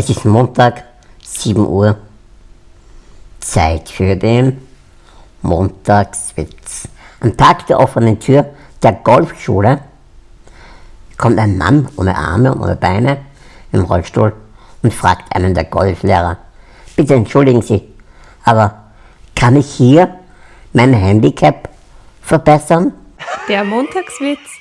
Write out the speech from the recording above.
Es ist Montag, 7 Uhr. Zeit für den Montagswitz. Am Tag der offenen Tür der Golfschule kommt ein Mann ohne Arme und ohne Beine im Rollstuhl und fragt einen der Golflehrer, bitte entschuldigen Sie, aber kann ich hier mein Handicap verbessern? Der Montagswitz